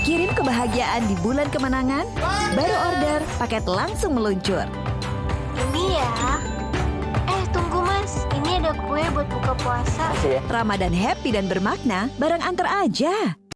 Kirim kebahagiaan di bulan kemenangan, baru order, paket langsung meluncur. Ini ya. Eh, tunggu Mas. Ini ada kue buat buka puasa. Iya. Ramadan happy dan bermakna, barang antar aja.